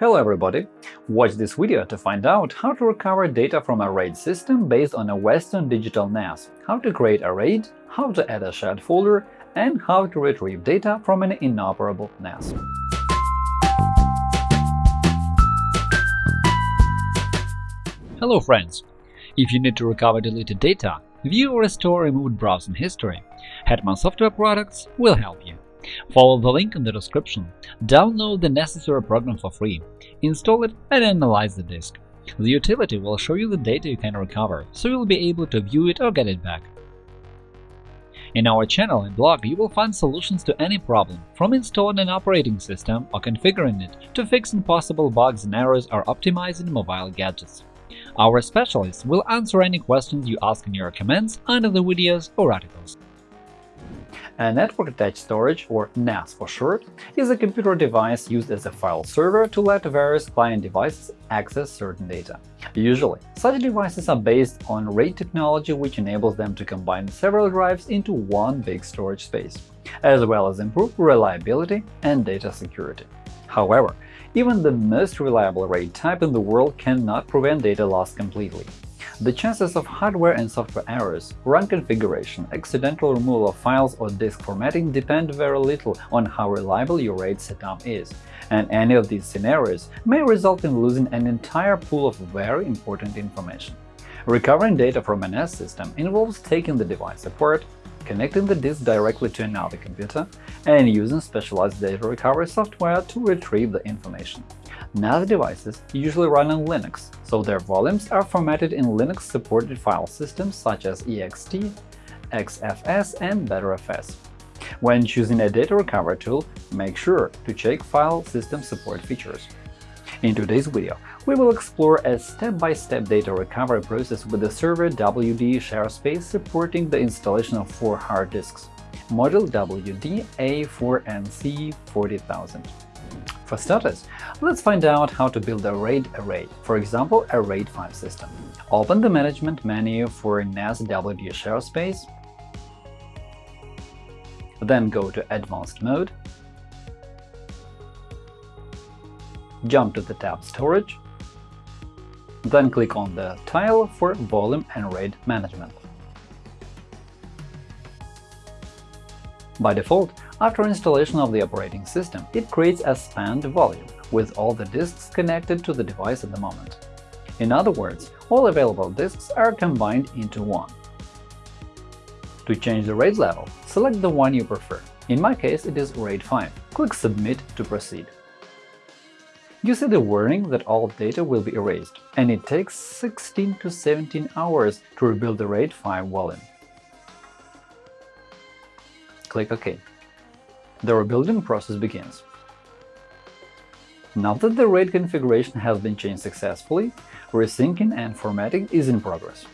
Hello everybody! Watch this video to find out how to recover data from a RAID system based on a Western Digital NAS, how to create a RAID, how to add a shared folder, and how to retrieve data from an inoperable NAS. Hello friends! If you need to recover deleted data, view or restore removed browsing history, Hetman Software Products will help you. Follow the link in the description, download the necessary program for free, install it and analyze the disk. The utility will show you the data you can recover, so you'll be able to view it or get it back. In our channel and blog you will find solutions to any problem, from installing an operating system or configuring it to fixing possible bugs and errors or optimizing mobile gadgets. Our specialists will answer any questions you ask in your comments under the videos or articles. A network-attached storage, or NAS for short, is a computer device used as a file server to let various client devices access certain data. Usually, such devices are based on RAID technology which enables them to combine several drives into one big storage space, as well as improve reliability and data security. However, even the most reliable RAID type in the world cannot prevent data loss completely. The chances of hardware and software errors, wrong configuration, accidental removal of files or disk formatting depend very little on how reliable your RAID setup is, and any of these scenarios may result in losing an entire pool of very important information. Recovering data from an NAS system involves taking the device apart, connecting the disk directly to another computer, and using specialized data recovery software to retrieve the information. NAS devices usually run on Linux, so their volumes are formatted in Linux-supported file systems such as ext, XFS, and Btrfs. When choosing a data recovery tool, make sure to check file system support features. In today's video, we will explore a step-by-step -step data recovery process with the server WD ShareSpace supporting the installation of four hard disks, model WD A4NC 40000. For starters, let's find out how to build a RAID array, for example, a RAID 5 system. Open the Management menu for NAS WD ShareSpace, then go to Advanced mode, jump to the tab Storage, then click on the tile for Volume and RAID Management. By default, after installation of the operating system, it creates a spanned volume with all the disks connected to the device at the moment. In other words, all available disks are combined into one. To change the RAID level, select the one you prefer. In my case, it is RAID 5. Click Submit to proceed. You see the warning that all data will be erased, and it takes 16 to 17 hours to rebuild the RAID 5 volume. Click OK. The rebuilding process begins. Now that the RAID configuration has been changed successfully, resyncing and formatting is in progress.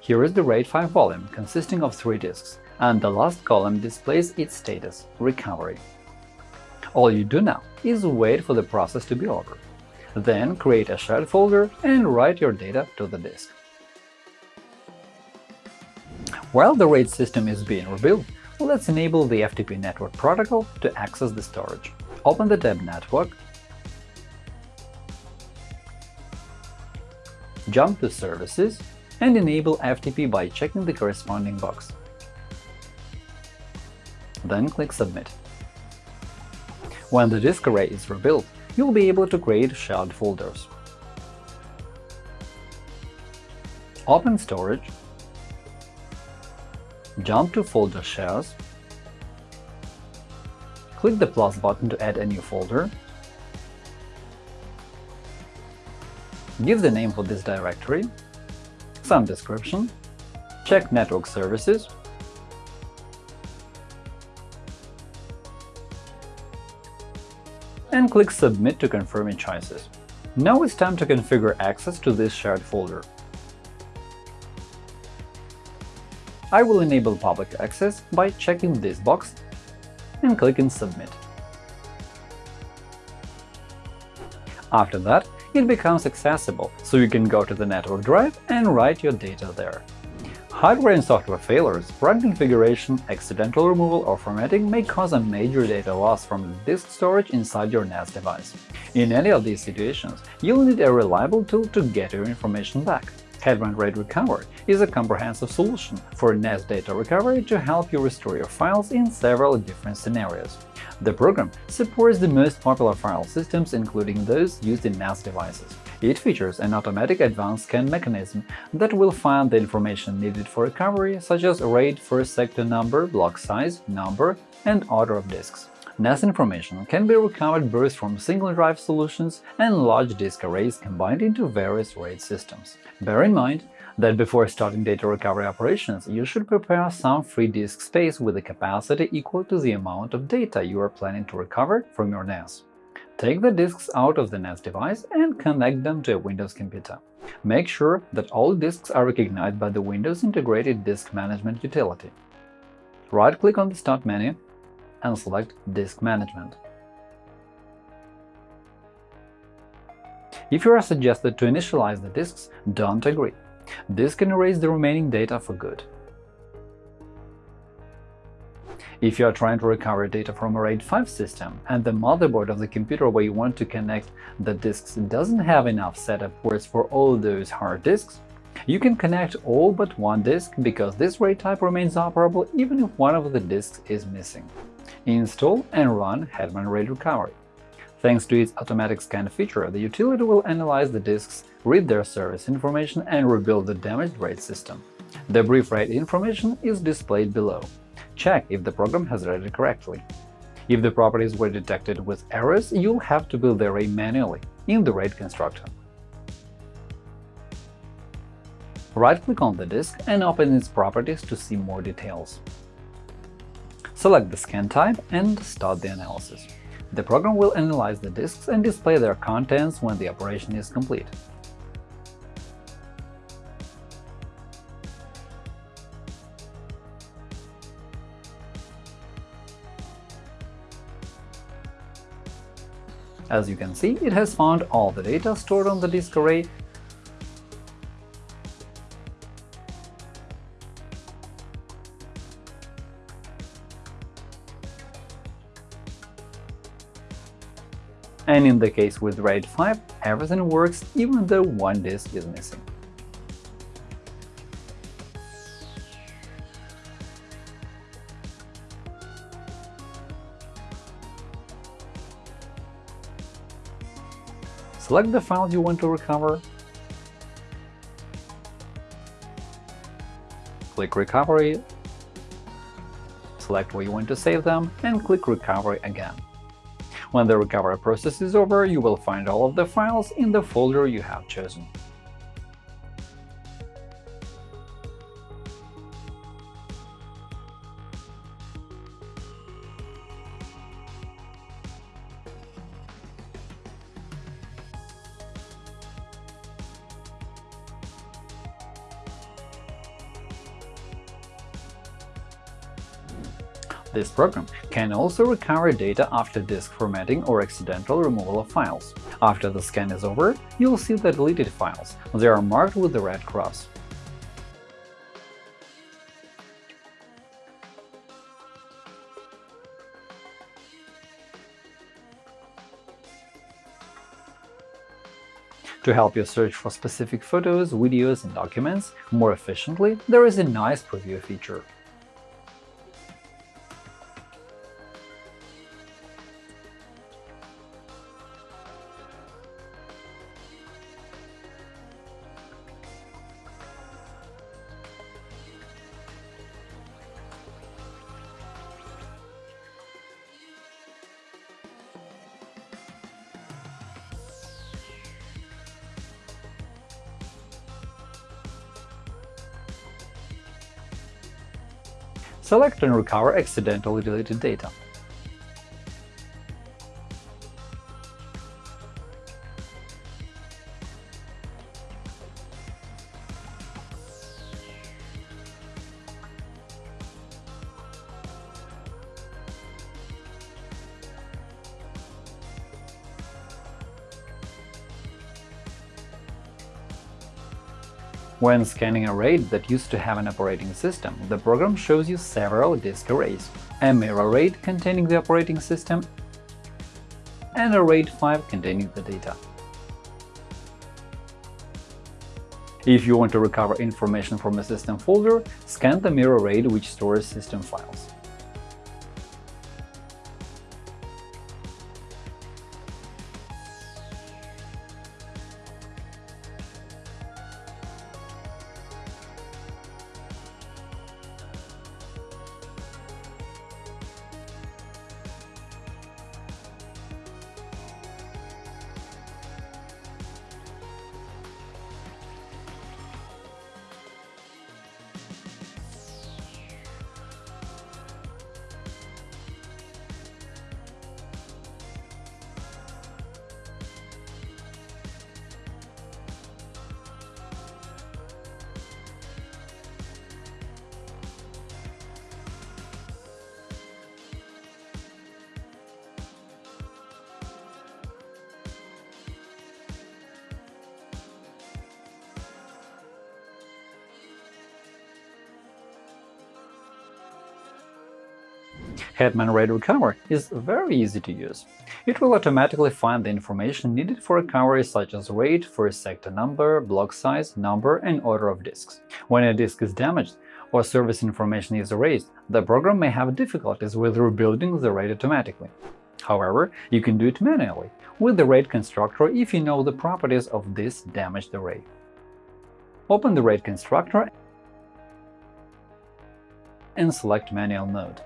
Here is the RAID 5 volume, consisting of three disks, and the last column displays its status – recovery. All you do now is wait for the process to be over. Then create a shared folder and write your data to the disk. While the RAID system is being rebuilt, Let's enable the FTP network protocol to access the storage. Open the tab Network, jump to Services, and enable FTP by checking the corresponding box. Then click Submit. When the disk array is rebuilt, you'll be able to create shared folders. Open Storage jump to Folder Shares, click the plus button to add a new folder, give the name for this directory, some description, check Network Services, and click Submit to confirm your choices. Now it's time to configure access to this shared folder. I will enable public access by checking this box and clicking Submit. After that, it becomes accessible, so you can go to the network drive and write your data there. Hardware and software failures, wrong configuration, accidental removal or formatting may cause a major data loss from disk storage inside your NAS device. In any of these situations, you'll need a reliable tool to get your information back. Hetman RAID Recovery is a comprehensive solution for NAS data recovery to help you restore your files in several different scenarios. The program supports the most popular file systems, including those used in NAS devices. It features an automatic advanced scan mechanism that will find the information needed for recovery, such as RAID first sector number, block size, number, and order of disks. NAS information can be recovered both from single-drive solutions and large disk arrays combined into various RAID systems. Bear in mind that before starting data recovery operations, you should prepare some free disk space with a capacity equal to the amount of data you are planning to recover from your NAS. Take the disks out of the NAS device and connect them to a Windows computer. Make sure that all disks are recognized by the Windows Integrated Disk Management utility. Right-click on the Start menu and select Disk Management. If you are suggested to initialize the disks, don't agree. This can erase the remaining data for good. If you are trying to recover data from a RAID 5 system and the motherboard of the computer where you want to connect the disks doesn't have enough SATA ports for all those hard disks, you can connect all but one disk because this RAID type remains operable even if one of the disks is missing. Install and run Hetman RAID Recovery. Thanks to its automatic scan feature, the utility will analyze the disks, read their service information, and rebuild the damaged RAID system. The brief RAID information is displayed below. Check if the program has read it correctly. If the properties were detected with errors, you'll have to build the array manually in the RAID constructor. Right-click on the disk and open its properties to see more details. Select the scan type and start the analysis. The program will analyze the disks and display their contents when the operation is complete. As you can see, it has found all the data stored on the disk array and in the case with RAID 5, everything works even though one disk is missing. Select the files you want to recover, click Recovery, select where you want to save them, and click Recovery again. When the recovery process is over, you will find all of the files in the folder you have chosen. This program can also recover data after disk formatting or accidental removal of files. After the scan is over, you'll see the deleted files. They are marked with the red cross. To help you search for specific photos, videos, and documents more efficiently, there is a nice preview feature. Select and recover accidentally deleted data. When scanning a RAID that used to have an operating system, the program shows you several disk arrays – a mirror RAID containing the operating system and a RAID 5 containing the data. If you want to recover information from a system folder, scan the mirror RAID which stores system files. Hetman RAID Recover is very easy to use. It will automatically find the information needed for recovery such as RAID, first sector number, block size, number, and order of disks. When a disk is damaged or service information is erased, the program may have difficulties with rebuilding the RAID automatically. However, you can do it manually with the RAID constructor if you know the properties of this damaged array. Open the RAID constructor and select Manual mode.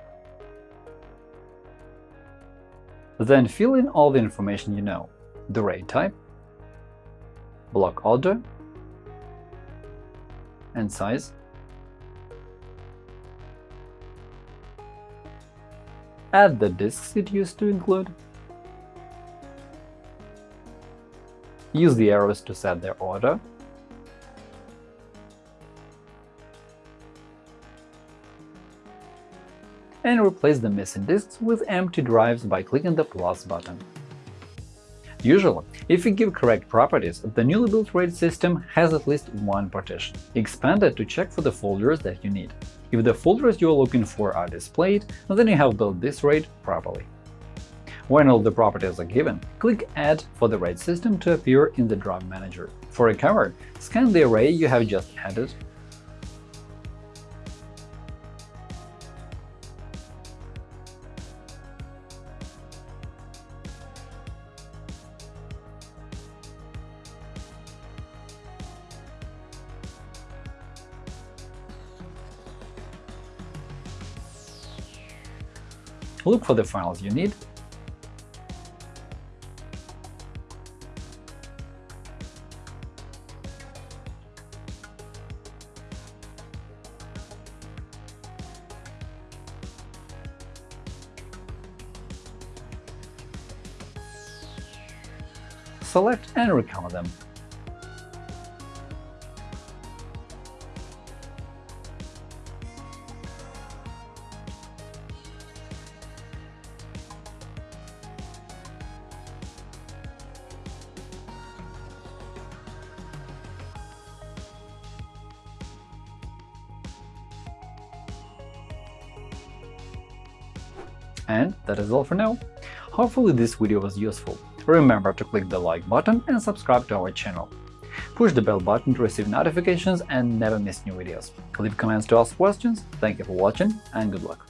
Then fill in all the information you know – the RAID type, block order, and size. Add the disks it used to include. Use the arrows to set their order. And replace the missing disks with empty drives by clicking the plus button. Usually, if you give correct properties, the newly built RAID system has at least one partition. Expand it to check for the folders that you need. If the folders you are looking for are displayed, then you have built this RAID properly. When all the properties are given, click Add for the RAID system to appear in the Drive Manager. For recovery, scan the array you have just added Look for the files you need select and recover them. And that is all for now. Hopefully this video was useful. Remember to click the like button and subscribe to our channel. Push the bell button to receive notifications and never miss new videos. Leave comments to ask questions. Thank you for watching and good luck!